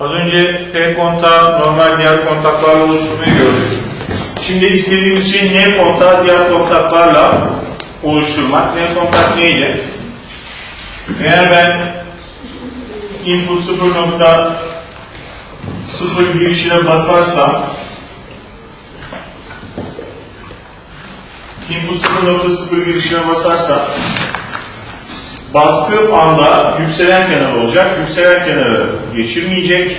Az önce P kontağı normal diğer kontaklarla oluşturmayı gördük. Şimdi istediğimiz şey N kontağı diğer kontaklarla oluşturmak. N kontak neydi? Eğer ben input 0.0 girişine basarsam input 0.0 girişine basarsam bastığım anda yükselen kenar olacak. Yükselen kenarı geçirmeyecek.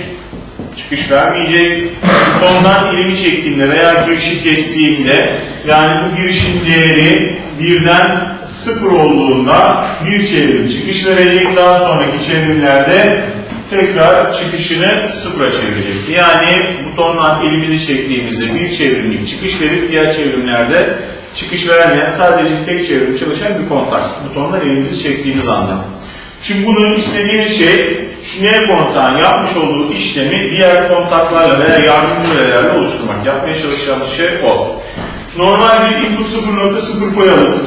Çıkış vermeyecek. Butondan elimi çektiğimde veya girişi kestiğimde yani bu girişin değeri birden sıfır olduğunda bir çevrim çıkış verecek. Daha sonraki çevrimlerde tekrar çıkışını sıfıra çevirecek. Yani butondan elimizi çektiğimizde bir çevrimlik çıkış verip diğer çevrimlerde çıkış vermeyen sadece tek çevrim çalışan bir kontak. Butondan elimizi çektiğimiz anda. Şimdi bunun istediğimiz şey şu N kontağın yapmış olduğu işlemi diğer kontaklarla veya yardımcı verilerle oluşturmak. Yapmaya çalışacağımız şey o. Normal bir input 0.0 koyalım.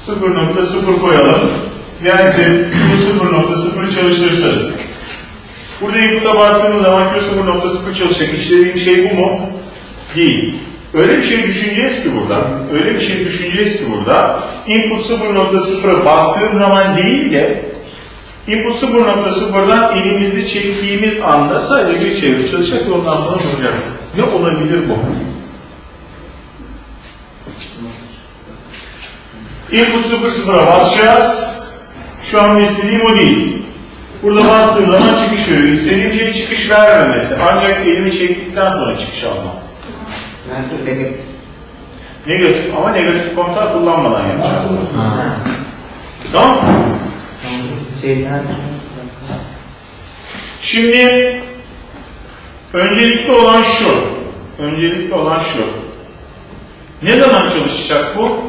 0.0 koyalım. Gelsin bu 0.0 çalıştırsın. Burada input'a bastığımız zaman Q 0.0 çalışacak. İşlediğim şey bu mu? Değil. Öyle bir şey düşüneceğiz ki burada, öyle bir şey düşüneceğiz ki burada, input 0.0'a bastığım zaman değil de, input 0.0'dan elimizi çektiğimiz anda sadece bir çevre çalışacak ve ondan sonra duracak. Ne olabilir bu? Input 0.0'a basacağız. Şu an istediğim o değil. Burada bastığım zaman çıkış veriyor. İstediğim şey çıkış vermemesi. Ancak elimi çektikten sonra çıkış almam. Negatif ama negatif kontağı kullanmadan yapacağım. Tamam mı? Şimdi öncelikli olan şu. Öncelikli olan şu. Ne zaman çalışacak bu?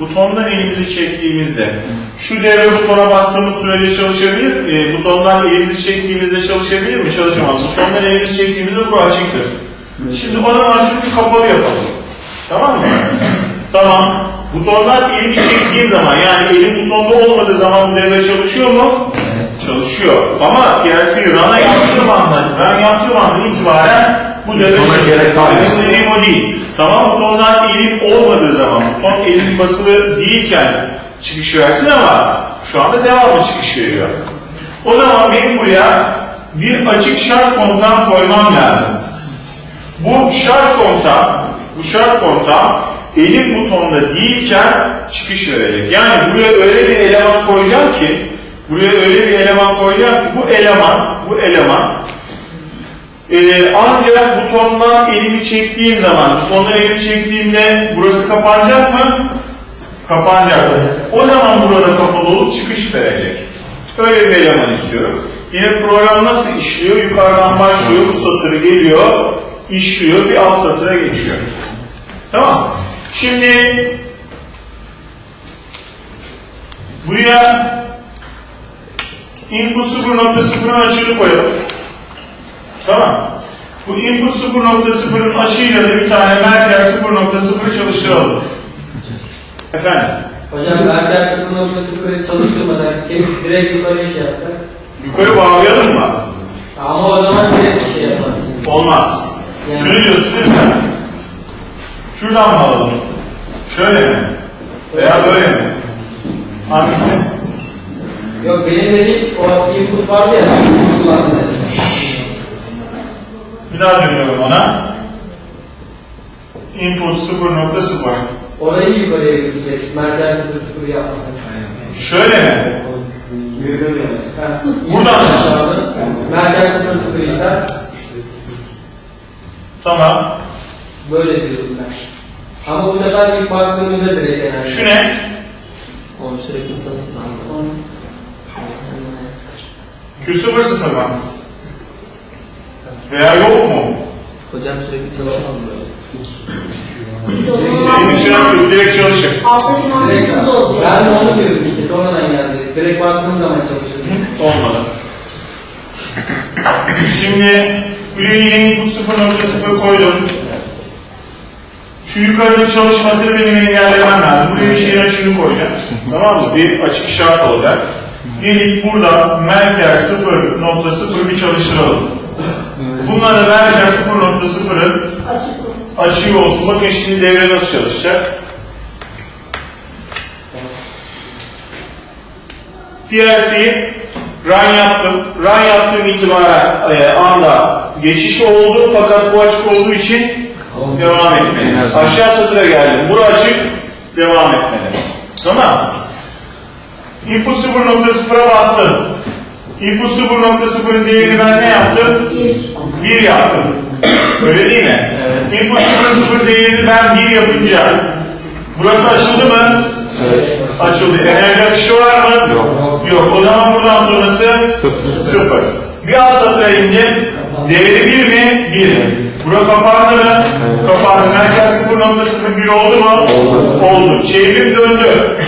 Butondan elimizi çektiğimizde. Şu devre butona bastığımız sürece çalışabilir. E, butondan elimizi çektiğimizde çalışabilir mi? Çalışamaz. Butondan elimizi çektiğimizde bu açıktır. Şimdi o zaman şunu bir kapalı yapalım. Tamam mı? tamam. Butondan elimi çektiğim zaman yani elim butonda olmadığı zaman bu devre çalışıyor mu? Çalışıyor. Ama PLC run'a yaptığım anda, ben yaptığım andan itibaren bu devre çalışıyor. İstediğim o değil. Tamam butondan elim olmadığı zaman, buton elim basılı değilken çıkış versin ama şu anda devamlı çıkış veriyor. O zaman benim buraya bir açık şart kontağı koymam lazım. Bu şart kontağı, bu şart kontağı elim butonda değilken çıkış verecek. Yani buraya öyle bir eleman koyacağım ki, buraya öyle bir eleman koyacağım ki bu eleman, bu eleman ee, ancak butondan elimi çektiğim zaman, butondan elimi çektiğimde burası kapanacak mı? Kapanacak. O zaman burada kapalı olup çıkış verecek. Öyle bir eleman istiyorum. Yine program nasıl işliyor? Yukarıdan başlıyor, bu satırı geliyor, işliyor, bir alt satıra geçiyor. Tamam Şimdi buraya input 0.0'ın açığını koyalım. Tamam. Bu input 0.0'ın açığıyla da bir tane merkez 0.0 çalıştıralım. Efendim? Hocam merkez 0.0'ı çalıştırmadan direkt yukarıya şey yaptı. Yukarı bağlayalım mı? Ama o zaman direkt şey yapar. Olmaz. Yani- Şunu diyorsun değil mi sen? Şuradan mı alalım? Şöyle mi? Veya böyle mi? Hangisi? Yok benim dediğim o input vardı ya, input kullandı mesela. Bir daha dönüyorum ona. Input 0.0. Orayı yukarıya götürecek, merkez 0.0 yapmak. Şöyle mi? Buradan mı? Merkez 0.0 işler, Tamam. böyle diyordum ben. Ama bu sefer ilk bastığımızda direkt enerji. Şu ne? Onu sürekli satın Q00 mı? Veya yok mu? Hocam sürekli böyle. İstediğimiz şey yok. Direkt çalışır. Da oldu. ben de onu diyorum işte sonradan geldi. Direkt baktığım zaman çalışır. Olmadı. Şimdi yine input 0.0 koydum. Şu yukarıdaki çalışmasını benim engellemem lazım. Buraya bir şeyin açığını koyacağım. tamam mı? Bir açık şart olacak. Dedik burada merkez 0.0 bir çalıştıralım. Bunlara merkez 0.0'ın açığı olsun. Bakın şimdi devre nasıl çalışacak? PLC'yi run yaptım. Run yaptığım itibaren e, anda geçiş oldu fakat bu açık olduğu için devam etmeli. Aşağı satıra geldim. Bura açık, devam etmeli. Tamam. Input 0.0'a bastım. Input 0.0'ın değerini ben ne yaptım? 1 yaptım. Öyle değil mi? Input 0.0 değerini ben 1 yapınca burası açıldı mı? Açıldı. Enerji akışı var mı? Yok. Yok. O zaman buradan sonrası Sıfır. sıfır. Bir alt satıra indim. Değeri 1 mi? 1. Bura kapandı mı? Kapandı. Merkez 0.01 oldu mu? Oldu. Oldu. Çevrim döndü.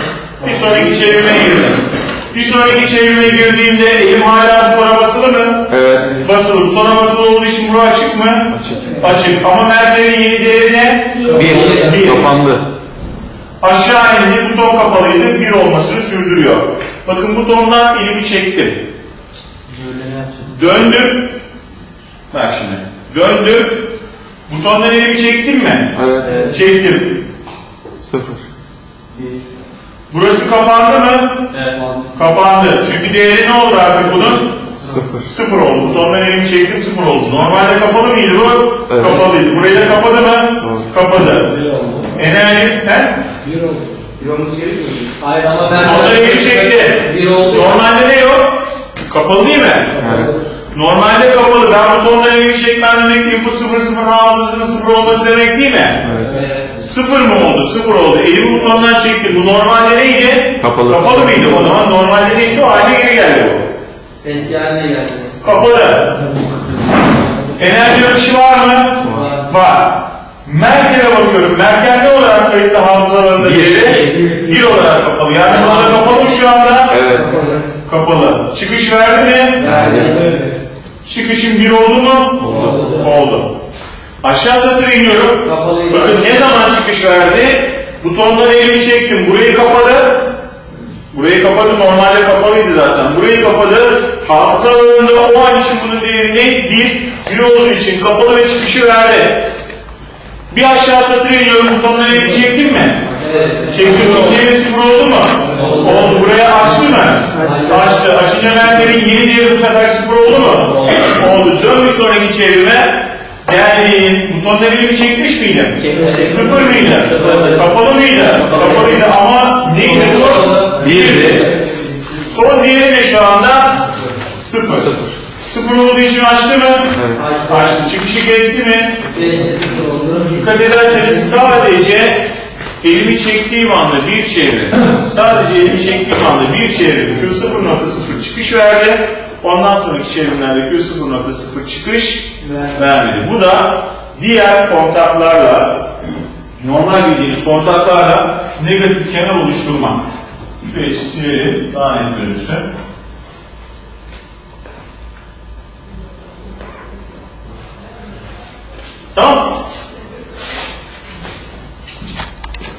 Bir sonraki çevirime girdim. Bir sonraki çevirime girdiğimde elim hala butona basılı mı? Evet. Basılı. Butona basılı olduğu için bura açık mı? Açık. Açık. Ama merkezin yeni değeri ne? Bir. Bir. Kapandı. Aşağı indi, buton kapalıydı, bir olmasını sürdürüyor. Bakın butondan elimi çektim. Döndüm. Bak şimdi. Döndüm. Butondan elimi çektim mi? Evet. Çektim. Sıfır. Burası kapandı mı? Kapandı. Çünkü değeri ne oldu artık bunun? Sıfır. Sıfır oldu. Butondan elimi çektim sıfır oldu. Normalde kapalı mıydı bu? Evet. Kapalıydı. Burayı da kapadı mı? Evet. Kapadı. Enerji, he? Hayır ama ben... Butondan elimi çekti. Bir oldu. Normalde ne yok? Kapalı değil mi? Evet. Normalde kapalı. Ben butondan elimi çekmem demek değil. Bu sıfır sıfır hafızasının sıfır olması demek değil mi? Evet. Sıfır mı oldu? Sıfır oldu. Elimi butondan çekti. Bu normalde neydi? Kapalı. Kapalı mıydı o zaman? Normalde neyse o haline geri geldi bu. Eski haline geldi. Kapalı. Enerji akışı var mı? Var. Merkel'e bakıyorum. Merkel ne olarak kayıtlı hafızalarında değeri? Bir olarak kapalı. Yani burada kapalı şu anda? Evet. Kapalı. Çıkış verdi mi? Verdi. Çıkışın bir oldu mu? Oldu. Oldu. Aşağı satır iniyorum. Kapalıydı. Bakın ne zaman çıkış verdi? Butondan elimi çektim. Burayı kapadı. Burayı kapadı. Normalde kapalıydı zaten. Burayı kapadı. Hafıza alanında o an için bunun değeri ne? Bir. Bir olduğu için kapalı ve çıkışı verdi. Bir aşağı satır iniyorum. Butondan elimi çektim mi? Evet. Çektim. Değeri sıfır oldu mu? Oldu. Oldu. Buraya açtı mı? Açtı. Açınca merkezin yeni değeri bu sefer sıfır oldu mu? Oldu. Dön bir sonraki çevirme. Geldim. Butondan elimi çekmiş miydim? Çekmiştik. Sıfır mıydı? Kapalı mıydı? Kapalıydı ama neydi bu? Birdi. Son değeri de şu anda sıfır. Sıfır. Sıfır olduğu için açtı mı? Evet. Açtı. Çıkışı kesti mi? Dikkat ederseniz sadece elimi çektiğim anda bir çevre, sadece elimi çektiğim anda bir çevre Q0.0 çıkış verdi. Ondan sonraki çevrimlerde Q0.0 çıkış vermedi. Bu da diğer kontaklarla, normal bildiğiniz kontaklarla negatif kenar oluşturmak. Şurayı silelim, daha net gözüksün. Tamam